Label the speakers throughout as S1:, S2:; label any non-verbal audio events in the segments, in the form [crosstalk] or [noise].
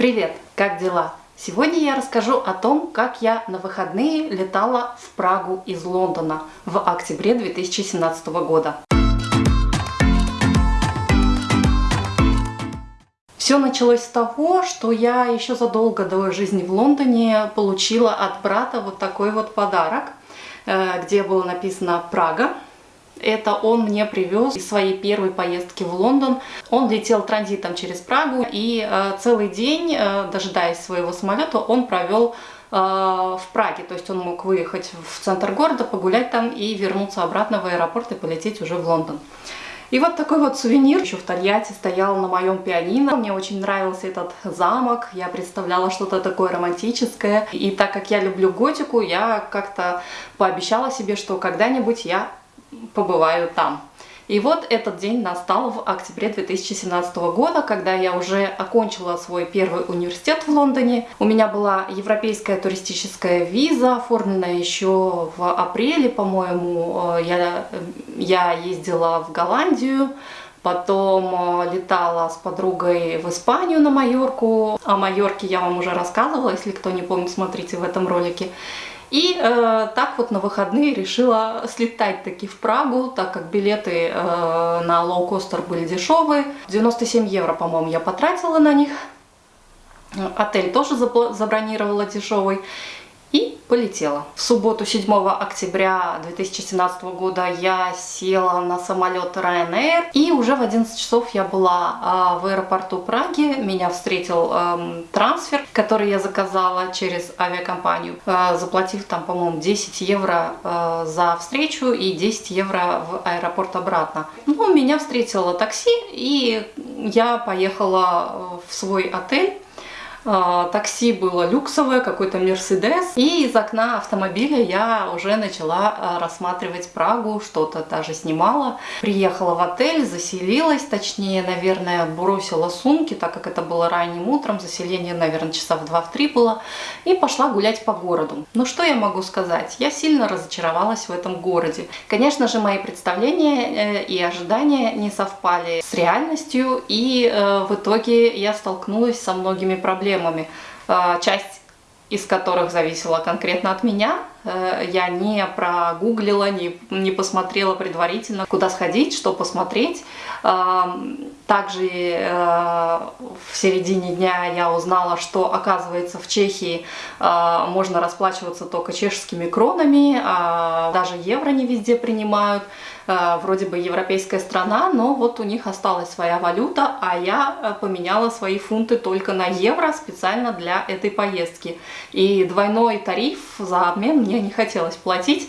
S1: Привет! Как дела? Сегодня я расскажу о том, как я на выходные летала в Прагу из Лондона в октябре 2017 года. Все началось с того, что я еще задолго до жизни в Лондоне получила от брата вот такой вот подарок, э, где было написано «Прага». Это он мне привез из своей первой поездки в Лондон. Он летел транзитом через Прагу и э, целый день, э, дожидаясь своего самолета, он провел э, в Праге. То есть он мог выехать в центр города, погулять там и вернуться обратно в аэропорт и полететь уже в Лондон. И вот такой вот сувенир еще в Тольятти стоял на моем пианино. Мне очень нравился этот замок, я представляла что-то такое романтическое. И так как я люблю готику, я как-то пообещала себе, что когда-нибудь я побываю там. И вот этот день настал в октябре 2017 года, когда я уже окончила свой первый университет в Лондоне. У меня была европейская туристическая виза, оформленная еще в апреле, по-моему. Э, я, я ездила в Голландию, Потом э, летала с подругой в Испанию на Майорку. О Майорке я вам уже рассказывала, если кто не помнит, смотрите в этом ролике. И э, так вот на выходные решила слетать таки в Прагу, так как билеты э, на лоукостер были дешевые. 97 евро, по-моему, я потратила на них. Отель тоже забронировала дешевый и полетела. В субботу 7 октября 2017 года я села на самолет Ryanair и уже в 11 часов я была э, в аэропорту Праги. Меня встретил э, трансфер, который я заказала через авиакомпанию, э, заплатив там, по-моему, 10 евро э, за встречу и 10 евро в аэропорт обратно. Ну, меня встретило такси и я поехала в свой отель. А, такси было люксовое, какой-то Мерседес. И из окна автомобиля я уже начала а, рассматривать Прагу, что-то даже снимала. Приехала в отель, заселилась, точнее, наверное, бросила сумки, так как это было ранним утром, заселение, наверное, часа в 2-3 было, и пошла гулять по городу. Ну что я могу сказать? Я сильно разочаровалась в этом городе. Конечно же, мои представления э, и ожидания не совпали с реальностью, и э, в итоге я столкнулась со многими проблемами проблемами, а, часть из которых зависела конкретно от меня. Э, я не прогуглила, не, не посмотрела предварительно, куда сходить, что посмотреть. Также э, в середине дня я узнала, что оказывается в Чехии э, можно расплачиваться только чешскими кронами, а даже евро не везде принимают. Вроде бы европейская страна, но вот у них осталась своя валюта, а я поменяла свои фунты только на евро специально для этой поездки. И двойной тариф за обмен мне не хотелось платить.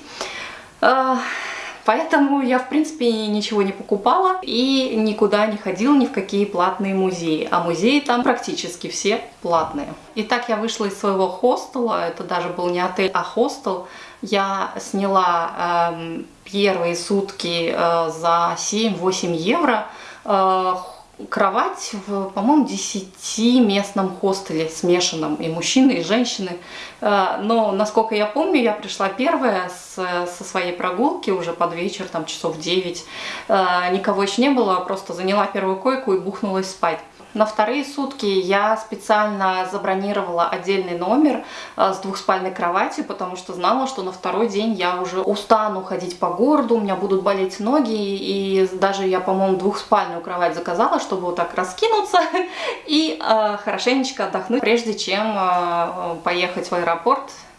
S1: Поэтому я, в принципе, ничего не покупала и никуда не ходила ни в какие платные музеи. А музеи там практически все платные. Итак, я вышла из своего хостела, это даже был не отель, а хостел. Я сняла э, первые сутки э, за 7-8 евро. Э, кровать в, по-моему, 10-местном хостеле смешанном, и мужчины, и женщины. Э, но, насколько я помню, я пришла первая с, со своей прогулки уже под вечер, там часов 9. Э, никого еще не было, просто заняла первую койку и бухнулась спать. На вторые сутки я специально забронировала отдельный номер э, с двухспальной кроватью, потому что знала, что на второй день я уже устану ходить по городу, у меня будут болеть ноги, и даже я, по-моему, двухспальную кровать заказала, чтобы вот так раскинуться [laughs] и э, хорошенечко отдохнуть, прежде чем э, поехать в аэропорт. э,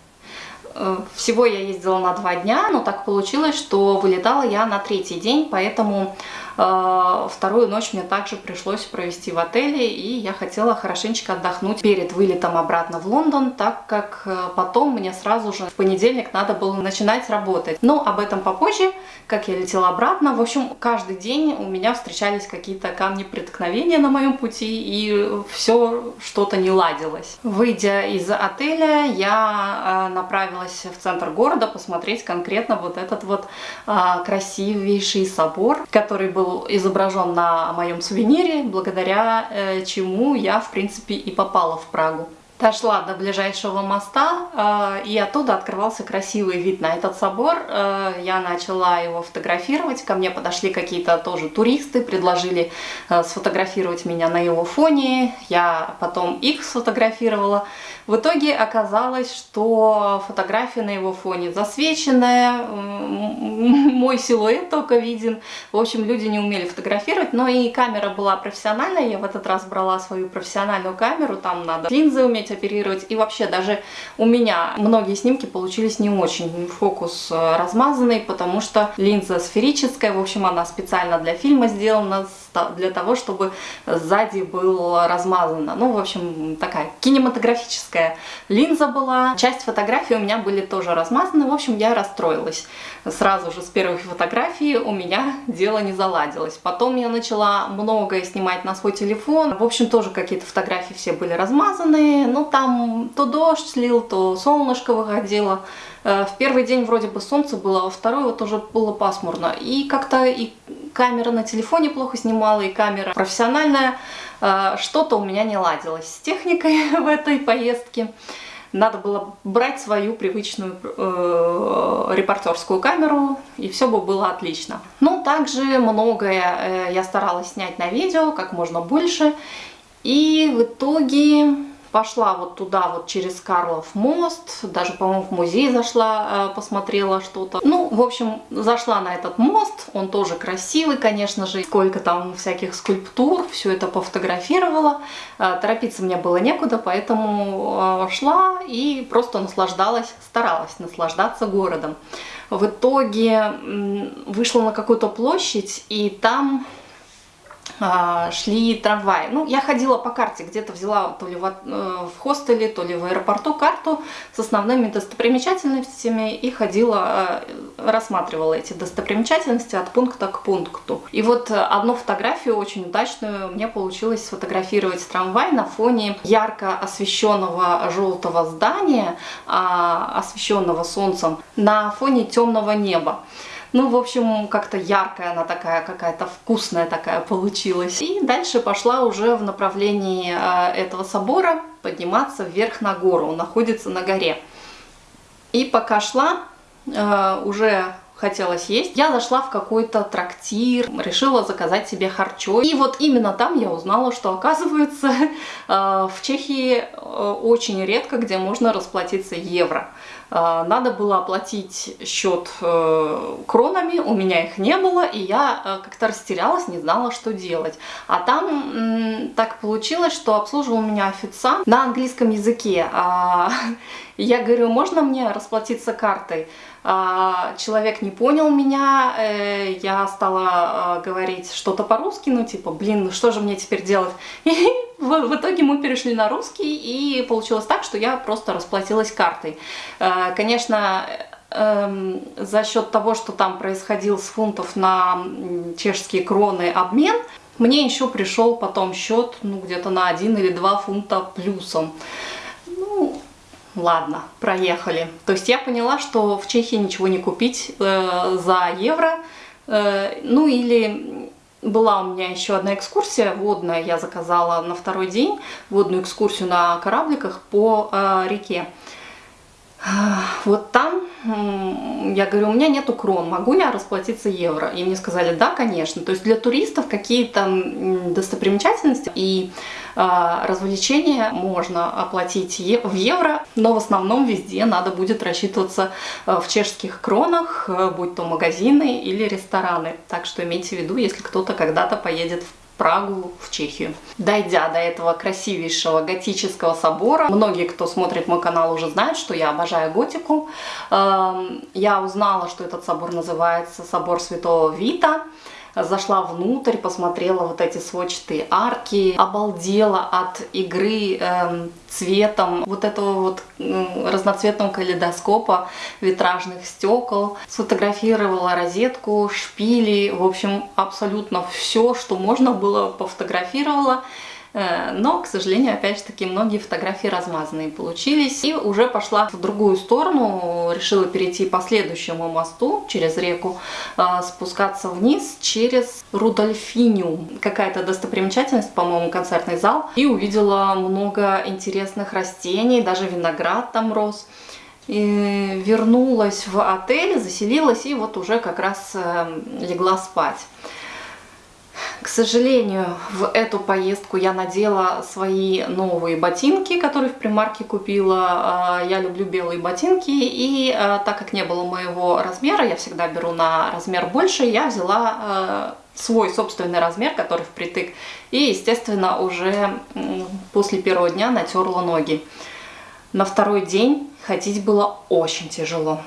S1: всего я ездила на два дня, но так получилось, что вылетала я на третий день, поэтому Э, вторую ночь мне также пришлось провести в отеле, и я хотела хорошенечко отдохнуть перед вылетом обратно в Лондон, так как э, потом мне сразу же в понедельник надо было начинать работать. Но об этом попозже, как я летела обратно. В общем, каждый день у меня встречались какие-то камни преткновения на моем пути, и все что-то не ладилось. Выйдя из отеля, я э, направилась в центр города посмотреть конкретно вот этот вот красивейший собор, который был изображен на моем сувенире, благодаря э, чему я, в принципе, и попала в Прагу. Дошла до ближайшего моста, э, и оттуда открывался красивый вид на этот собор. Э, я начала его фотографировать, ко мне подошли какие-то тоже туристы, предложили э, сфотографировать меня на его фоне. Я потом их сфотографировала. В итоге оказалось, что фотография на его фоне засвеченная, мой силуэт только виден. В общем, люди не умели фотографировать, но и камера была профессиональная. Я в этот раз брала свою профессиональную камеру, там надо линзы уметь оперировать. И вообще даже у меня многие снимки получились не очень. Фокус э, размазанный, потому что линза сферическая. В общем, она специально для фильма сделана, для того, чтобы сзади был размазано. Ну, в общем, такая кинематографическая линза была. Часть фотографий у меня были тоже размазаны. В общем, я расстроилась. Сразу же с первых фотографий у меня дело не заладилось. Потом я начала многое снимать на свой телефон. В общем, тоже какие-то фотографии все были размазанные. Ну, там то дождь слил, то солнышко выходило. Э, в первый день вроде бы солнце было, а во второй вот уже было пасмурно. И как-то и камера на телефоне плохо снимала, и камера профессиональная. Э, что-то у меня не ладилось с техникой [laughs] в этой поездке. Надо было брать свою привычную э, репортерскую камеру, и все бы было отлично. Но также многое э, я старалась снять на видео, как можно больше. И в итоге Пошла вот туда, вот через Карлов мост, даже, по-моему, в музей зашла, э, посмотрела что-то. Ну, в общем, зашла на этот мост, он тоже красивый, конечно же, сколько там всяких скульптур, все это пофотографировала. Э, торопиться мне было некуда, поэтому э, шла и просто наслаждалась, старалась наслаждаться городом. В итоге вышла на какую-то площадь, и там шли трамваи. Ну, я ходила по карте, где-то взяла то ли в, э, в хостеле, то ли в аэропорту карту с основными достопримечательностями и ходила, э, рассматривала эти достопримечательности от пункта к пункту. И вот одну фотографию очень удачную мне получилось сфотографировать трамвай на фоне ярко освещенного желтого здания, а, освещенного солнцем, на фоне темного неба. Ну, в общем, как-то яркая она такая, какая-то вкусная такая получилась. И дальше пошла уже в направлении э, этого собора подниматься вверх на гору. Он находится на горе. И пока шла, э, уже хотелось есть, я зашла в какой-то трактир, решила заказать себе харчо. И вот именно там я узнала, что оказывается [laughs] э, в Чехии очень редко где можно расплатиться евро. А, надо было оплатить счет э, кронами, у меня их не было, и я э, как-то растерялась, не знала, что делать. А там так получилось, что обслуживал меня официант на английском языке. А, я говорю, можно мне расплатиться картой? А, человек не понял меня, э, я стала э, говорить что-то по-русски, ну типа, блин, ну что же мне теперь делать? [laughs] И в итоге мы перешли на русский, и получилось так, что я просто расплатилась картой. Э, конечно, эм, за счет того, что там происходил с фунтов на чешские кроны обмен, мне еще пришел потом счет, ну, где-то на 1 или 2 фунта плюсом. Ну, ладно, проехали. То есть я поняла, что в Чехии ничего не купить э, за евро. Э, ну или была у меня еще одна экскурсия водная, я заказала на второй день водную экскурсию на корабликах по э, реке. Вот там я говорю, у меня нету крон, могу я расплатиться евро? И мне сказали, да, конечно. То есть для туристов какие-то достопримечательности и развлечения можно оплатить в евро, но в основном везде надо будет рассчитываться э, в чешских кронах, э, будь то магазины или рестораны. Так что имейте в виду, если кто-то когда-то поедет в Прагу, в Чехию. Дойдя до этого красивейшего готического собора, многие, кто смотрит мой канал, уже знают, что я обожаю готику. Эм, я узнала, что этот собор называется собор Святого Вита зашла внутрь, посмотрела вот эти сводчатые арки, обалдела от игры э, цветом вот этого вот э, разноцветного калейдоскопа витражных стекол, сфотографировала розетку, шпили, в общем, абсолютно все, что можно было, пофотографировала. Э, но, к сожалению, опять же таки, многие фотографии размазанные получились. И уже пошла в другую сторону, решила перейти по следующему мосту через реку, э, спускаться вниз через Рудольфиню. Какая-то достопримечательность, по-моему, концертный зал. И увидела много интересных растений, даже виноград там рос. И вернулась в отель, заселилась и вот уже как раз э, легла спать. К сожалению, в эту поездку я надела свои новые ботинки, которые в примарке купила. А, я люблю белые ботинки, и а, так как не было моего размера, я всегда беру на размер больше, я взяла а, свой собственный размер, который впритык, и, естественно, уже после первого дня натерла ноги. На второй день ходить было очень тяжело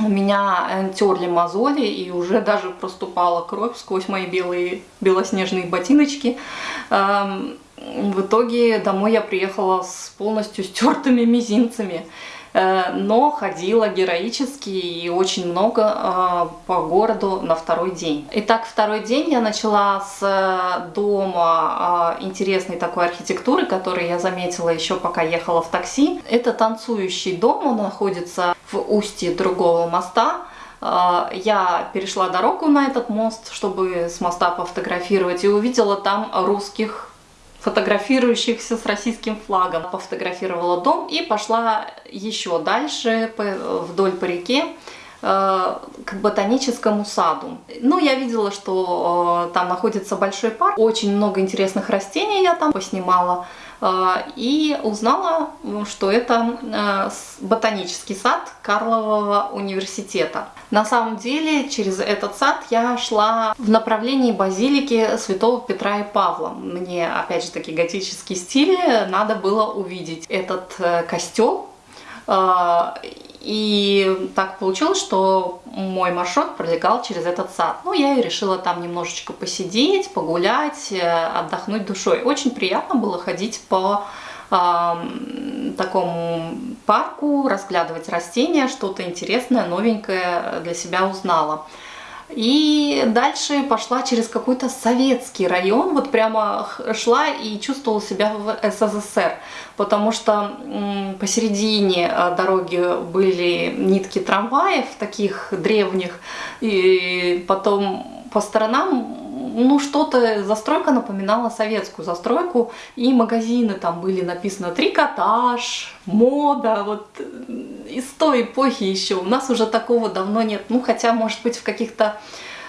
S1: у меня терли мозоли и уже даже проступала кровь сквозь мои белые белоснежные ботиночки. Эм, в итоге домой я приехала с полностью стертыми мизинцами. Э, но ходила героически и очень много э, по городу на второй день. Итак, второй день я начала с э, дома интересной такой архитектуры, который я заметила еще пока ехала в такси. Это танцующий дом, он находится в устье другого моста. Я перешла дорогу на этот мост, чтобы с моста пофотографировать, и увидела там русских фотографирующихся с российским флагом. Пофотографировала дом и пошла еще дальше вдоль по реке э, к ботаническому саду. Ну, я видела, что э, там находится большой парк, очень много интересных растений я там поснимала. А, и узнала, что это а, ботанический сад Карлового университета. На самом деле, через этот сад я шла в направлении базилики святого Петра и Павла. Мне, опять же таки, готический стиль надо было увидеть этот э, костел а, и так получилось, что мой маршрут пролегал через этот сад. Ну, я и решила там немножечко посидеть, погулять, э, отдохнуть душой. Очень приятно было ходить по э, такому парку, разглядывать растения, что-то интересное, новенькое для себя узнала. И дальше пошла через какой-то советский район, вот прямо шла и чувствовала себя в СССР, потому что посередине а, дороги были нитки трамваев, таких древних, и потом по сторонам ну, что-то, застройка напоминала советскую застройку, и магазины там были написано трикотаж, мода, вот из той эпохи еще. У нас уже такого давно нет, ну, хотя, может быть, в каких-то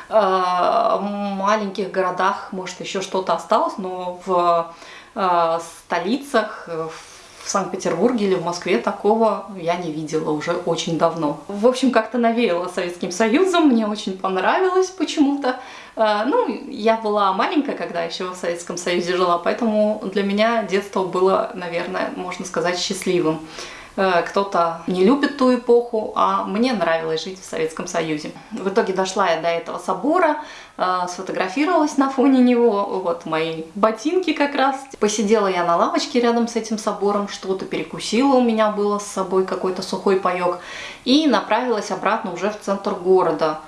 S1: э, маленьких городах, может, еще что-то осталось, но в э, столицах, в в Санкт-Петербурге или в Москве такого я не видела уже очень давно. В общем, как-то навеяло Советским Союзом, мне очень понравилось почему-то. Э, ну, я была маленькая, когда еще в Советском Союзе жила, поэтому для меня детство было, наверное, можно сказать, счастливым. Э, кто-то не любит ту эпоху, а мне нравилось жить в Советском Союзе. В итоге дошла я до этого собора, э, сфотографировалась на фоне него, вот мои ботинки как раз. Посидела я на лавочке рядом с этим собором, что-то перекусила, у меня было с собой какой-то сухой паек, и направилась обратно уже в центр города.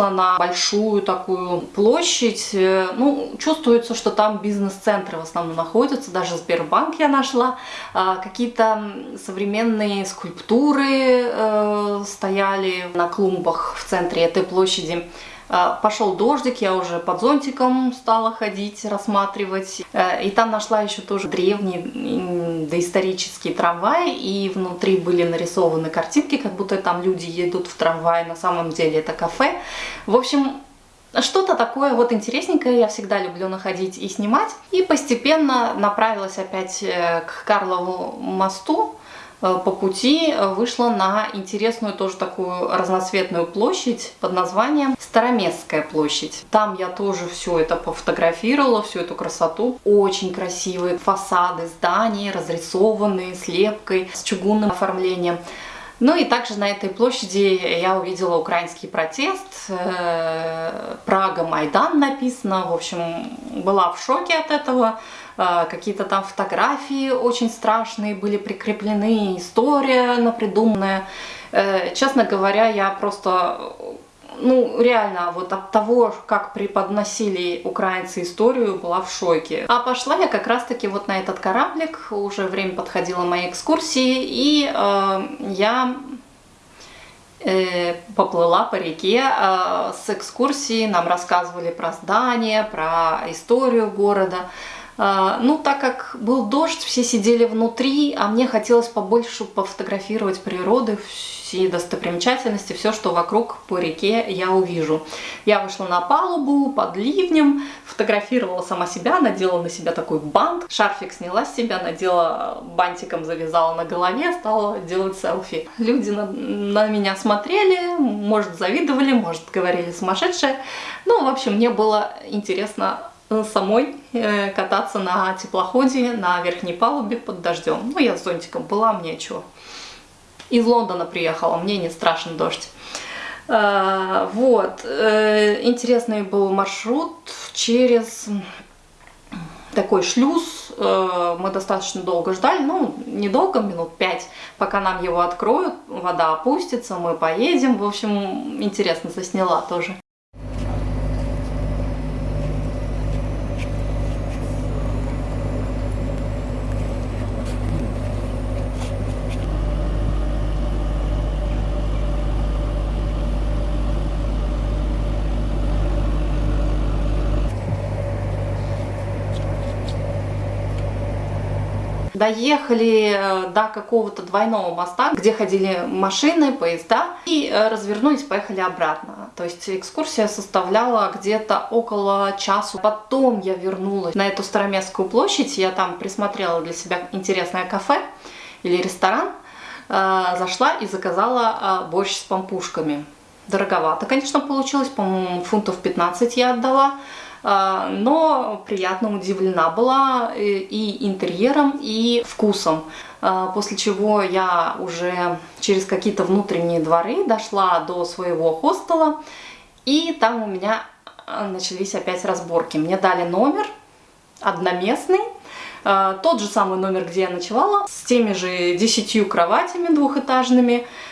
S1: Вышла на большую такую площадь. Э, ну, чувствуется, что там бизнес-центры в основном находятся. Даже Сбербанк я нашла. А, какие-то современные скульптуры э, стояли на клумбах в центре этой площади. А, пошел дождик, я уже под зонтиком стала ходить, рассматривать. Э, и там нашла еще тоже древний доисторический трамвай, и внутри были нарисованы картинки, как будто там люди едут в трамвае, на самом деле это кафе. В общем, что-то такое вот интересненькое я всегда люблю находить и снимать. И постепенно направилась опять э, к Карлову мосту. Э, по пути э, вышла на интересную тоже такую разноцветную площадь под названием Староместская площадь. Там я тоже все это пофотографировала, всю эту красоту. Очень красивые фасады зданий, разрисованные, с лепкой, с чугунным оформлением. Ну и также на этой площади я увидела украинский протест, э, Прага, Майдан написано, в общем, была в шоке от этого, э, какие-то там фотографии очень страшные были прикреплены, история напридуманная. Э, честно говоря, я просто ну, реально, вот от того, как преподносили украинцы историю, была в шоке. А пошла я как раз-таки вот на этот кораблик, уже время подходило моей экскурсии, и э, я э, поплыла по реке э, с экскурсией, нам рассказывали про здание, про историю города. Э, ну, так как был дождь, все сидели внутри, а мне хотелось побольше пофотографировать природы, все достопримечательности, все, что вокруг по реке я увижу. Я вышла на палубу под ливнем, фотографировала сама себя, надела на себя такой бант, шарфик сняла с себя, надела бантиком, завязала на голове, стала делать селфи. Люди на, на меня смотрели, может завидовали, может говорили сумасшедшая. Ну, в общем, мне было интересно э, самой э, кататься на теплоходе на верхней палубе под дождем. Ну, я с зонтиком была, мне чего из Лондона приехала, мне не страшен дождь. А, вот, э, интересный был маршрут через такой шлюз. Э, мы достаточно долго ждали, ну, недолго, минут пять, пока нам его откроют, вода опустится, мы поедем. В общем, интересно засняла тоже. Доехали э, до какого-то двойного моста, где ходили машины, поезда, и э, развернулись, поехали обратно. То есть экскурсия составляла где-то около часу. Потом я вернулась на эту Староместскую площадь, я там присмотрела для себя интересное кафе или ресторан, э, зашла и заказала борщ с пампушками. Дороговато, конечно, получилось, по-моему, фунтов 15 я отдала. А, но приятно удивлена была и интерьером, и вкусом. А, после чего я уже через какие-то внутренние дворы дошла до своего хостела, и там у меня а, начались опять разборки. Мне дали номер одноместный, тот же самый номер, где я ночевала, с теми же десятью кроватями двухэтажными, Э,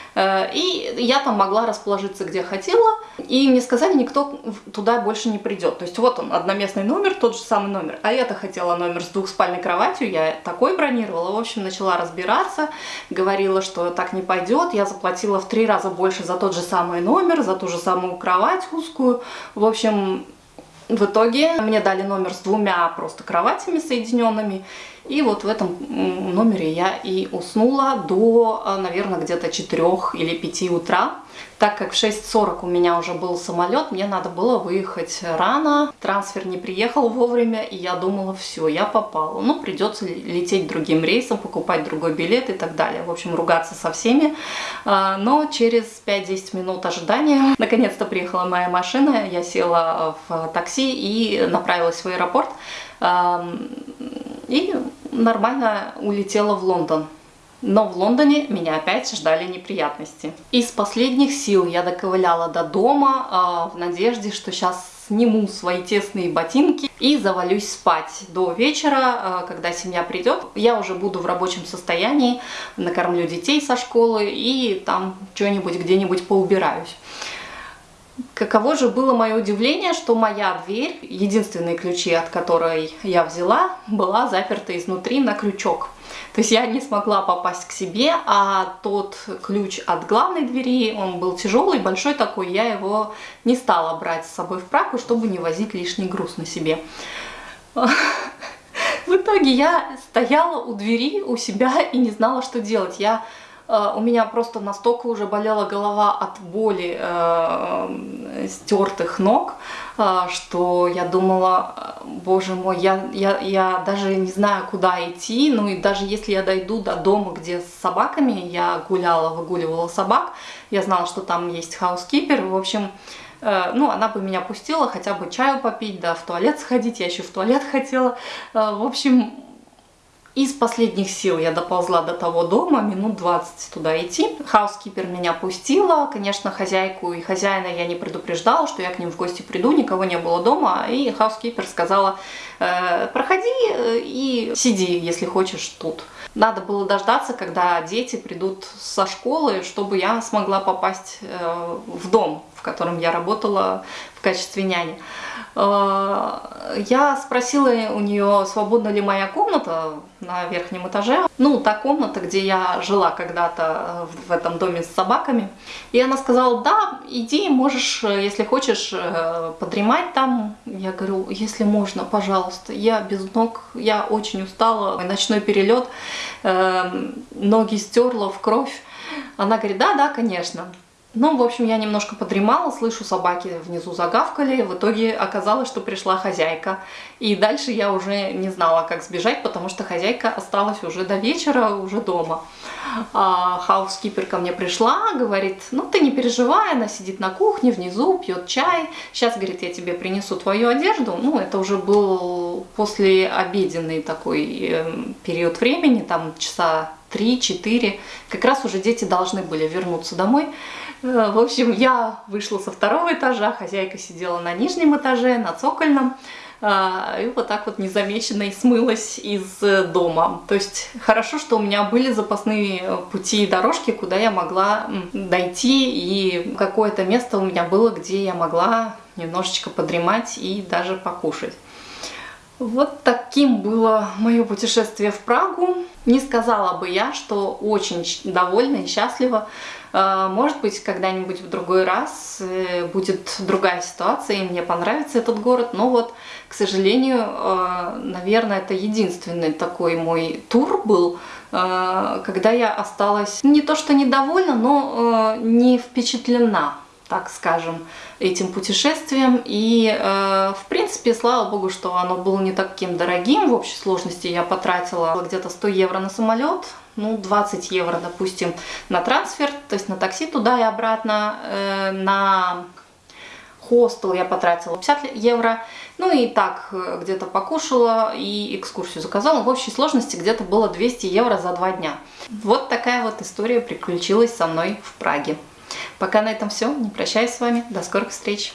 S1: и я там могла расположиться где хотела, и мне сказали, никто туда больше не придет. То есть вот он, одноместный номер, тот же самый номер. А я-то хотела номер с двухспальной кроватью, я такой бронировала. В общем, начала разбираться, говорила, что так не пойдет. Я заплатила в три раза больше за тот же самый номер, за ту же самую кровать узкую. В общем, в итоге мне дали номер с двумя просто кроватями соединенными. И вот в этом номере я и уснула до, э, наверное, где-то 4 или 5 утра. Так как в 6.40 у меня уже был самолет, мне надо было выехать рано. Трансфер не приехал вовремя, и я думала, все, я попала. Ну, придется лететь другим рейсом, покупать другой билет и так далее. В общем, ругаться со всеми. А, но через 5-10 минут ожидания, [laughs] наконец-то приехала моя машина, я села в такси и направилась в аэропорт. И нормально улетела в Лондон. Но в Лондоне меня опять ждали неприятности. Из последних сил я доковыляла до дома э, в надежде, что сейчас сниму свои тесные ботинки и завалюсь спать до вечера, э, когда семья придет. Я уже буду в рабочем состоянии, накормлю детей со школы и там что-нибудь где-нибудь поубираюсь. Каково же было мое удивление, что моя дверь, единственные ключи от которой я взяла, была заперта изнутри на крючок. То есть я не смогла попасть к себе, а тот ключ от главной двери, он был тяжелый, большой такой, я его не стала брать с собой в Прагу, чтобы не возить лишний груз на себе. [laughs] В итоге я стояла у двери у себя и не знала, что делать. Я у меня просто настолько уже болела голова от боли э, стертых ног, э, что я думала, боже мой, я, я, я даже не знаю, куда идти, ну и даже если я дойду до дома, где с собаками, я гуляла, выгуливала собак, я знала, что там есть хаускипер, в общем, э, ну, она бы меня пустила хотя бы чаю попить, да, в туалет сходить, я еще в туалет [laughs] хотела. Э, в общем, Из последних сил я доползла до того дома, минут 20 туда идти. Хаускипер меня пустила. Конечно, хозяйку и хозяина я не предупреждала, что я к ним в гости приду, никого не было дома. И хаускипер сказала, э, проходи э, и сиди, если хочешь, тут. Надо было дождаться, когда дети придут со школы, чтобы я смогла попасть э, в дом, в котором я работала в качестве няни. Э, я спросила у нее, свободна ли моя комната на верхнем этаже. Ну, та комната, где я жила когда-то в этом доме с собаками. И она сказала, да, иди, можешь, если хочешь, э, подремать там. Я говорю, если можно, пожалуйста. Я без ног, я очень устала. Ночной перелет, эм, ноги стерла в кровь. Она говорит, да, да, конечно. Ну, в общем, я немножко подремала, слышу, собаки внизу загавкали. В итоге оказалось, что пришла хозяйка. И дальше я уже не знала, как сбежать, потому что хозяйка осталась уже до вечера, уже дома. А хаускипер ко мне пришла, говорит, ну ты не переживай, она сидит на кухне внизу, пьет чай. Сейчас, говорит, я тебе принесу твою одежду. Ну, это уже был после обеденный такой э, период времени, там часа 3-4. Как раз уже дети должны были вернуться домой. Э, в общем, я вышла со второго этажа, хозяйка сидела на нижнем этаже, на цокольном, э, и вот так вот незамеченной смылась из дома. То есть хорошо, что у меня были запасные пути и дорожки, куда я могла дойти, и какое-то место у меня было, где я могла немножечко подремать и даже покушать. Вот таким было мое путешествие в Прагу. Не сказала бы я, что очень довольна и счастлива. Э, может быть, когда-нибудь в другой раз э, будет другая ситуация, и мне понравится этот город. Но вот, к сожалению, э, наверное, это единственный такой мой тур был, когда я осталась не то что недовольна, но не впечатлена так скажем, этим путешествием. И, э, в принципе, слава богу, что оно было не таким дорогим. В общей сложности я потратила где-то 100 евро на самолет, ну, 20 евро, допустим, на трансфер, то есть на такси туда и обратно, э, на хостел я потратила 50 евро, ну и так э, где-то покушала и экскурсию заказала. В общей сложности где-то было 200 евро за два дня. Вот такая вот история приключилась со мной в Праге. Пока на этом все. Не прощаюсь с вами. До скорых встреч.